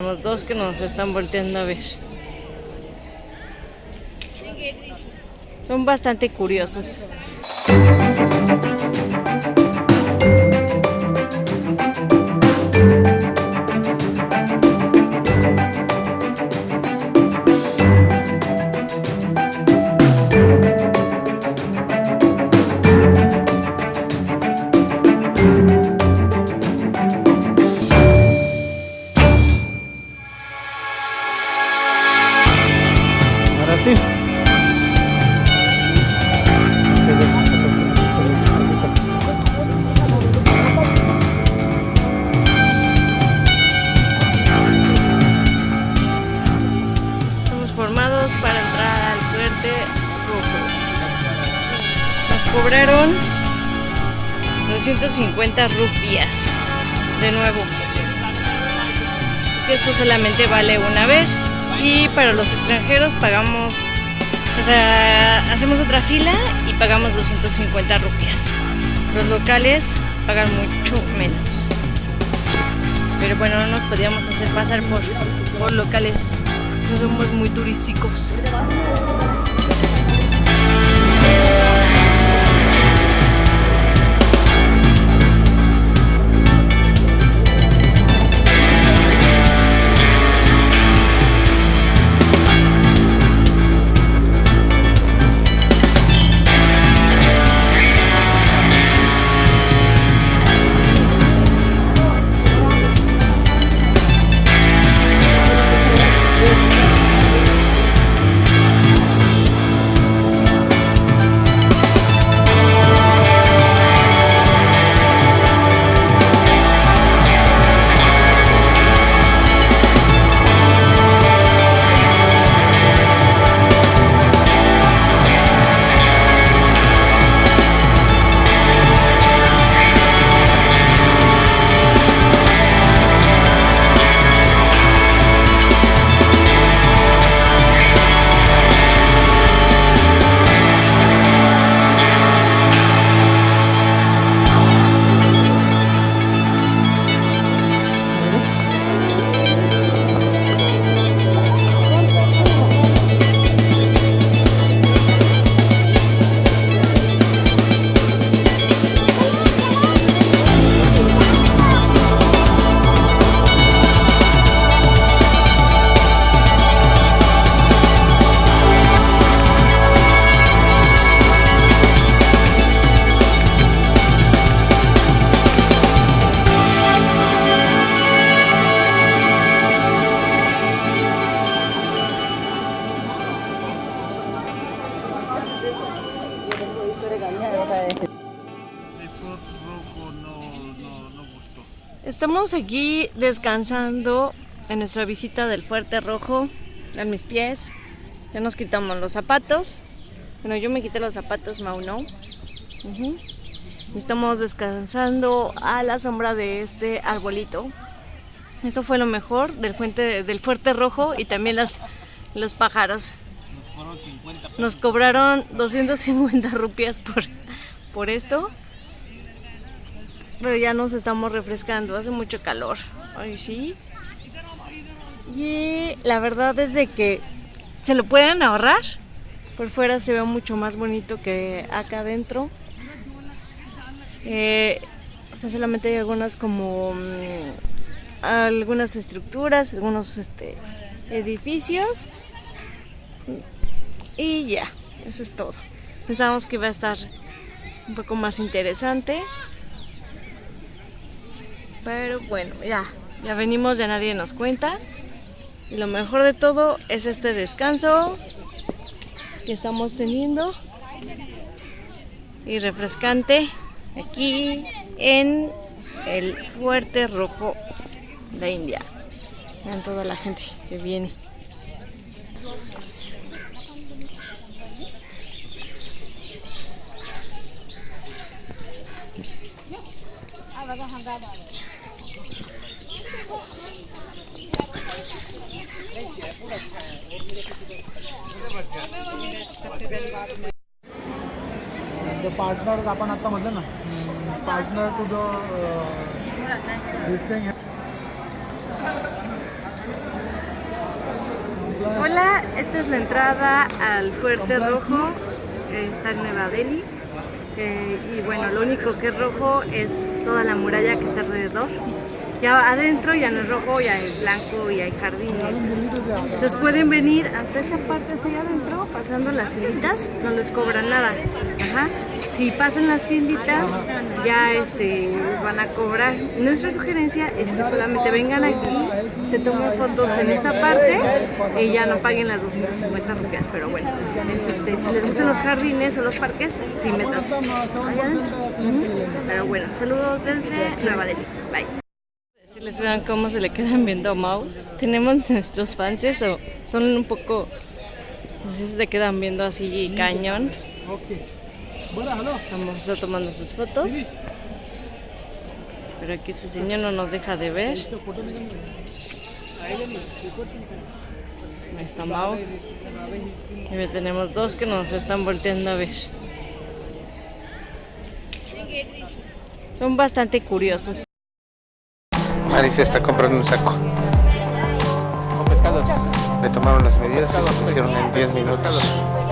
Los dos que nos están volteando a ver. Son bastante curiosos. Para al fuerte rojo. Nos cobraron 250 rupias. De nuevo. Esto solamente vale una vez. Y para los extranjeros pagamos, o sea, hacemos otra fila y pagamos 250 rupias. Los locales pagan mucho menos. Pero bueno, no nos podíamos hacer pasar por, por locales. No somos muy turísticos. No, no, no gustó. Estamos aquí descansando en nuestra visita del Fuerte Rojo. En mis pies. Ya nos quitamos los zapatos. Bueno, yo me quité los zapatos, Mau no. Estamos descansando a la sombra de este arbolito. Eso fue lo mejor del, fuente, del Fuerte Rojo y también las, los pájaros. Nos fueron 50 pesos. Nos cobraron 250 rupias por, por esto. Pero ya nos estamos refrescando, hace mucho calor. Ay, sí. Y la verdad es de que se lo pueden ahorrar. Por fuera se ve mucho más bonito que acá adentro. Eh, o sea, solamente hay algunas como mm, algunas estructuras, algunos este, edificios. Y ya, eso es todo. Pensábamos que iba a estar un poco más interesante. Pero bueno, ya, ya venimos, ya nadie nos cuenta. Y lo mejor de todo es este descanso que estamos teniendo. Y refrescante aquí en el Fuerte Rojo de India. Vean toda la gente que viene. The partners आपण आता म्हटलं ना partner to the this thing esta es la entrada al Fuerte Rojo, que está en Nueva Delhi. Eh, y bueno, lo único que es rojo es toda la muralla que está alrededor. Ya adentro ya no es rojo, ya es blanco y hay jardines. Entonces pueden venir hasta esta parte, hasta allá adentro, pasando las tienditas, no les cobran nada. Ajá. Si pasan las tienditas, ya este, les van a cobrar. Nuestra sugerencia es que solamente vengan aquí, se tomen fotos en esta parte y ya no paguen las 250 rupias. Pero bueno, es, este, si les gustan los jardines o los parques, sí. Ujú. Pero bueno, saludos desde Nueva Delhi. Bye. Si les vean cómo se le quedan viendo a Mau. Tenemos nuestros fans, eso, son un poco... Pues, Entonces se quedan viendo así cañón. Vamos a tomando sus fotos. Pero aquí este señor no nos deja de ver. Ahí está Mau. Y tenemos dos que nos están volteando a ver. Son bastante curiosos. Se está comprando un saco. pescados Le tomaron las medidas y se Pescados, hicieron en 10 pescados, minutos. pescados.